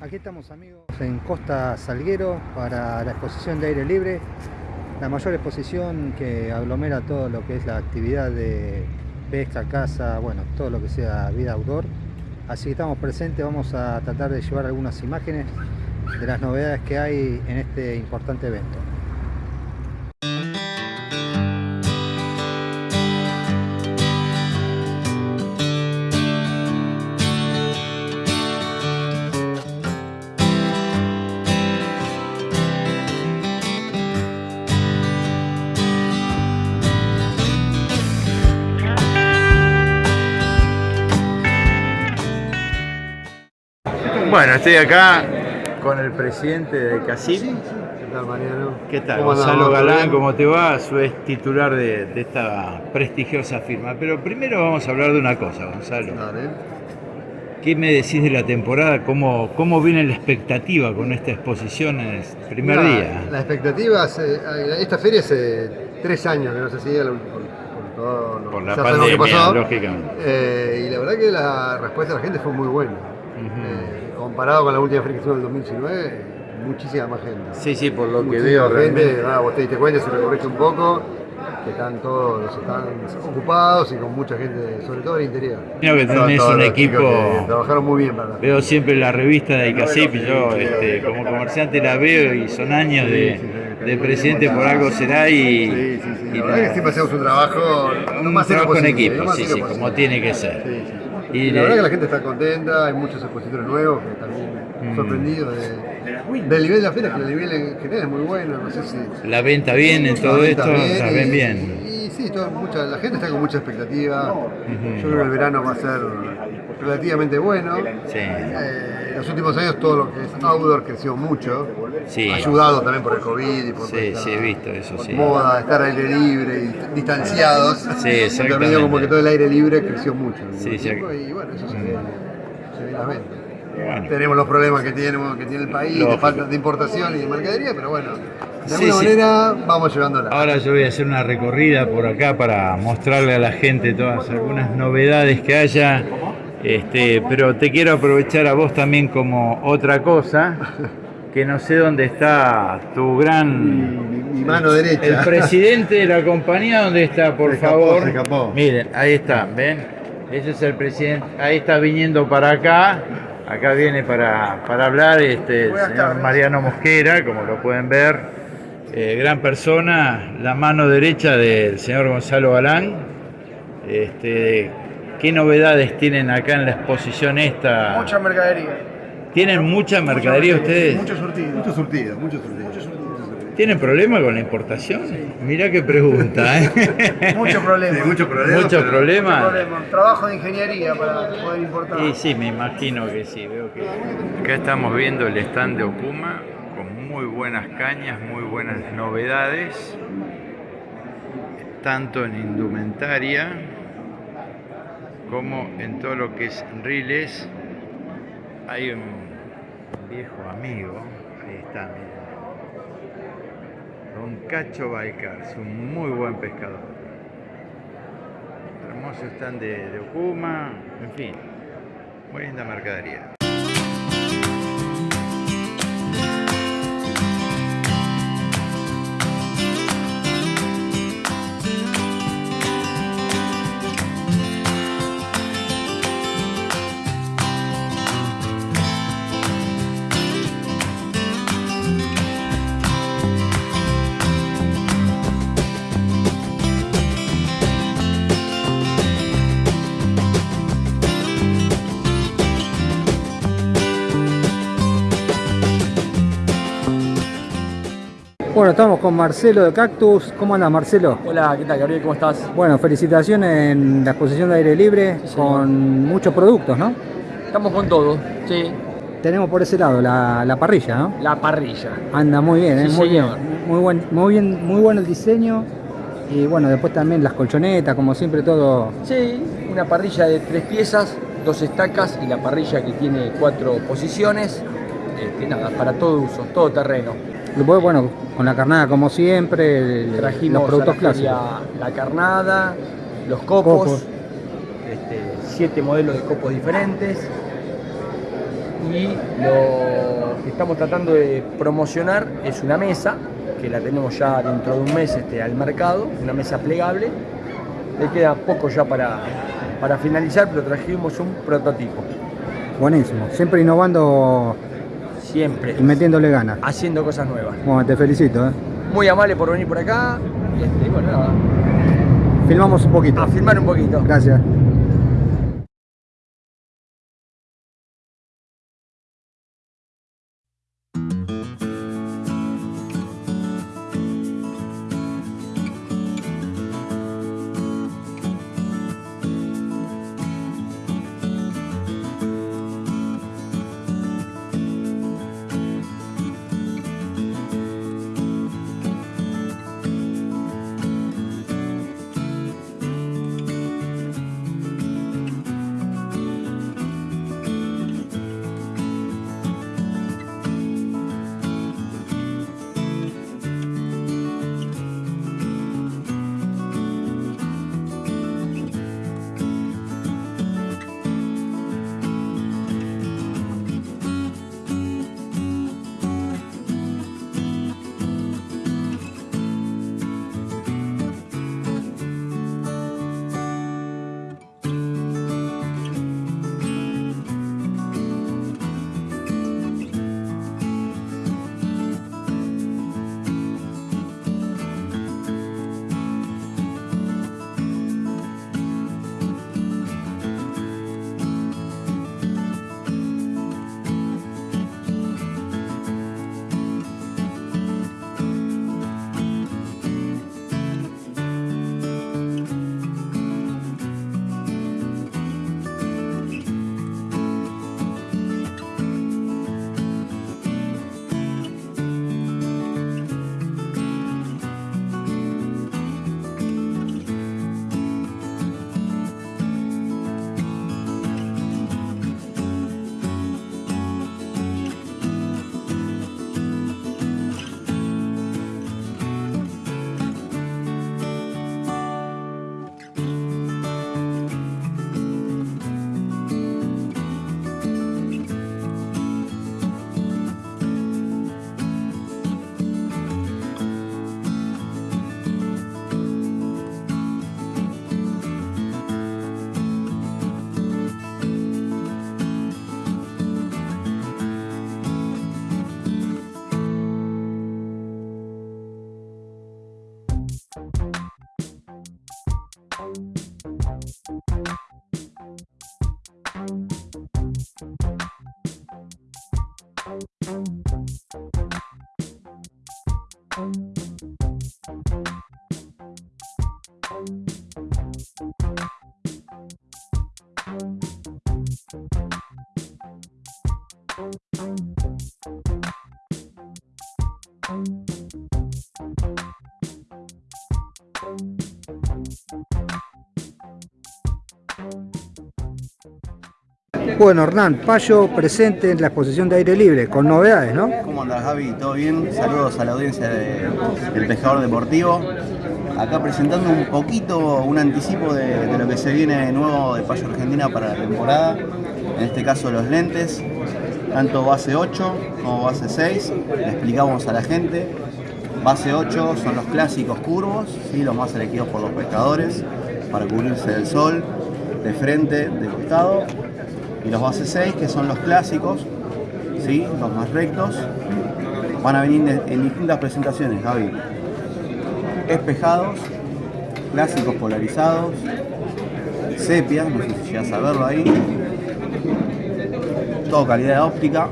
Aquí estamos amigos en Costa Salguero para la exposición de aire libre, la mayor exposición que aglomera todo lo que es la actividad de pesca, caza, bueno, todo lo que sea vida outdoor. Así que estamos presentes, vamos a tratar de llevar algunas imágenes de las novedades que hay en este importante evento. Bueno, estoy acá con el presidente de CACIP. ¿Qué tal, Mariano? ¿Qué tal? ¿Cómo Gonzalo Galán, bien? ¿cómo te va? Su es titular de, de esta prestigiosa firma. Pero primero vamos a hablar de una cosa, Gonzalo. Dale. ¿Qué me decís de la temporada? ¿Cómo, cómo viene la expectativa con esta exposición en el primer Mira, día? La expectativa, hace- esta feria hace tres años que no se hacía la- por, por todo lo Por la pandemia, pasó. lógicamente. Eh, y la verdad que la respuesta de la gente fue muy buena. Eh, comparado con la última feria que hicimos en el 2019, muchísima más gente. Sí, sí, por lo que veo gente, realmente. ah, vos te diste cuenta, si recorriste un poco, que están todos están ocupados y con mucha gente, sobre todo en el interior. Creo que tenés un equipo- que Trabajaron muy bien para Veo siempre la revista de ICACIP, yo este, como comerciante la veo y son años de, de presidente por algo será y, Sí, sí, sí. La verdad que siempre hacemos un trabajo un trabajo en equipo, sí, sí, como tiene que ser. Y la de- verdad que la gente está contenta, hay muchos expositores nuevos que también Mm. sorprendidos de- del nivel de la feria, que el nivel en general es muy bueno, no sé si... La venta bien en todo esto, bien la ven bien. Y, sí, todo- mucha, la gente está con mucha expectativa. Yo creo que el verano va a ser relativamente bueno. Sí. Eh, en los últimos años todo lo que es outdoor creció mucho, Sí. ayudado también por el COVID y por Sí, esta sí, he visto eso, sí. moda, estar aire libre y distanciados. Sí, medio como que todo el aire libre creció mucho. en Sí, Y bueno, eso se ve, se ve en. Bueno. Tenemos los problemas que tenemos, que tiene el país, de falta de importación y de mercadería, pero bueno, de alguna sí. manera vamos llevándola. Ahora yo voy a hacer una recorrida por acá para mostrarle a la gente todas algunas novedades que haya. Este, pero te quiero aprovechar a vos también como otra cosa, que no sé dónde está tu gran mi, mi mano derecha. El presidente de la compañía, ¿dónde está, por Se escapó, favor? se escapó. Miren, ahí está, ¿ven? Ese es el presidente. Ahí está viniendo para acá. Acá viene para, para hablar este, el señor Mariano Mosquera, como lo pueden ver. Eh, gran persona, la mano derecha del señor Gonzalo Galán. Este, ¿Qué novedades tienen acá en la exposición esta? Mucha mercadería. ¿Tienen mucha mercadería ustedes? Mucho surtido. Mucho surtido, mucho surtido. ¿Tienen problema con la importación? Mirá qué pregunta, ¿eh? Mucho problema. Sí, mucho problema. Mucho pero- problema. problema. Trabajo de ingeniería para poder importar. Y sí, me imagino que sí, veo que... Acá estamos viendo el stand de Okuma con muy buenas cañas, muy buenas novedades, tanto en indumentaria como en todo lo que es riles. Hay un viejo amigo, ahí está, miren. Don Cacho Balcars, un muy buen pescador. Hermoso stand de, de Okuma, en fin, muy linda mercadería. Bueno, estamos con Marcelo de Cactus. ¿Cómo anda Marcelo? Hola, ¿qué tal Gabriel? ¿Cómo estás? Bueno, felicitaciones en la exposición de aire libre Sí, con muchos productos, ¿no? Estamos con todo, sí. Tenemos por ese lado la, la parrilla, ¿no? La parrilla. Anda muy bien, ¿eh? Sí, muy señor. bien, muy buen, muy bien, muy bueno el diseño y bueno, después también las colchonetas, como siempre todo. Sí, una parrilla de tres piezas, dos estacas y la parrilla que tiene cuatro posiciones. Este, nada, para todo uso, todo terreno. Después, bueno, con la carnada como siempre, el- Trajimos los productos a la clásicos. la carnada, los copos, Copos. este, siete modelos de copos diferentes. y lo que estamos tratando de promocionar es una mesa que la tenemos ya dentro de un mes este, al mercado, una mesa plegable. Le queda poco ya para, para finalizar, pero trajimos un prototipo. Buenísimo, siempre innovando Siempre. y metiéndole ganas. Haciendo cosas nuevas. Bueno, te felicito. ¿eh? Muy amable por venir por acá. Y, este, bueno, nada, Filmamos un poquito. a filmar un poquito. Gracias. Bueno, Hernán, Payo presente en la exposición de aire libre, con novedades, ¿no? ¿Cómo andas Javi? ¿Todo bien? Saludos a la audiencia de- del Pescador Deportivo. Acá presentando un poquito, un anticipo de, de lo que se viene nuevo de Payo Argentina para la temporada. En este caso los lentes, tanto base 8 como base 6. Le explicamos a la gente. Base 8 son los clásicos curvos, ¿sí? los más elegidos por los pescadores para cubrirse del sol, de frente, de costado. Y los base 6 que son los clásicos, ¿sí? los más rectos, van a venir de- en distintas presentaciones, Gaby. Espejados, clásicos polarizados, sepia, no sé si llegas a verlo ahí. Todo calidad óptica,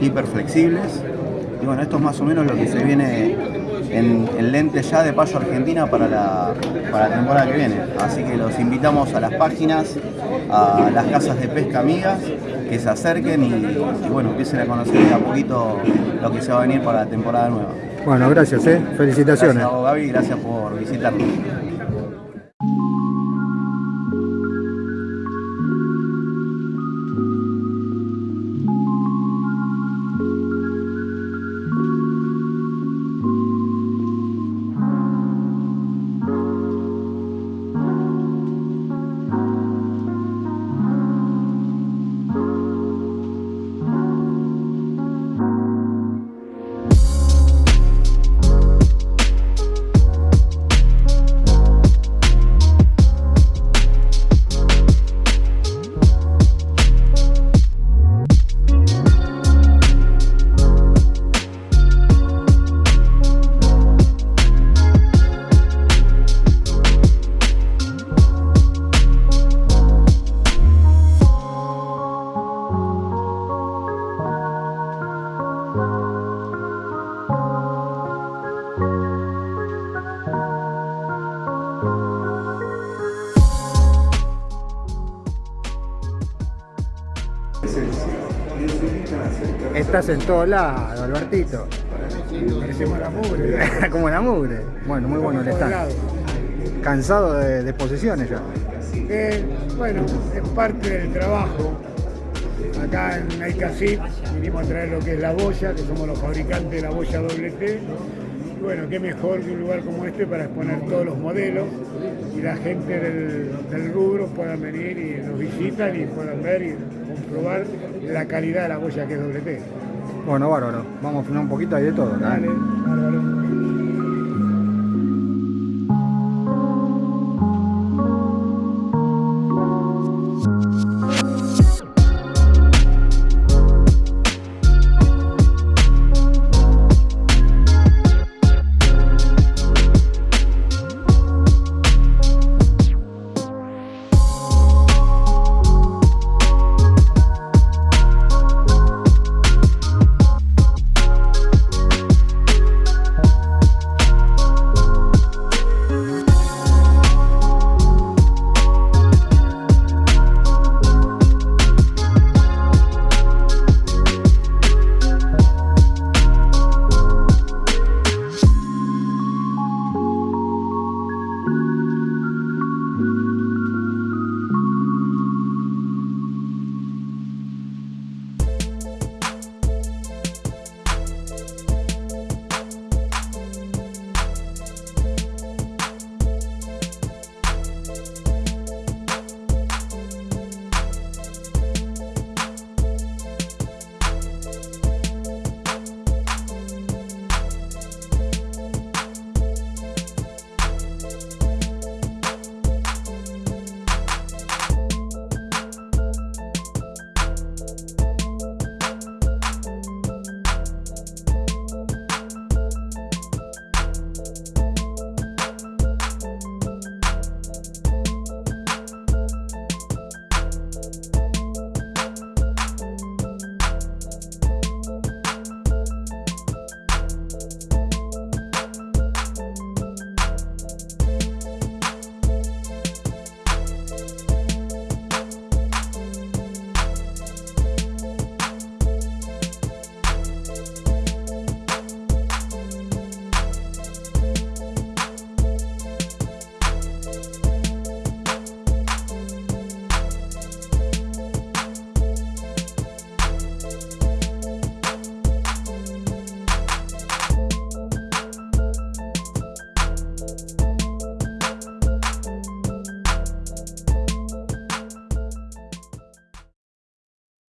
hiperflexibles. Y bueno, esto es más o menos lo que se viene en, en lentes ya de Payo Argentina para la, para la temporada que viene. Así que los invitamos a las páginas, a las casas de pesca amigas, que se acerquen y, y bueno, empiecen a conocer de a poquito lo que se va a venir para la temporada nueva. Bueno, gracias, ¿eh? Felicitaciones. Gracias Gaby, gracias por visitarnos. Estás en todos lados, Albertito. Parecemos la mugre. Como la mugre. Bueno, muy bueno el stand. ¿Cansado de, de posiciones ya? Eh, bueno, es parte del trabajo. Acá en Naikasip vinimos a traer lo que es la boya, que somos los fabricantes de la boya WT bueno, qué mejor que un lugar como este para exponer todos los modelos y la gente del, del rubro puedan venir y nos visitan y puedan ver y comprobar la calidad de la boya que es doble T. Bueno, bárbaro. Vamos a filmar un poquito ahí de todo. ¿no? Dale, bárbaro.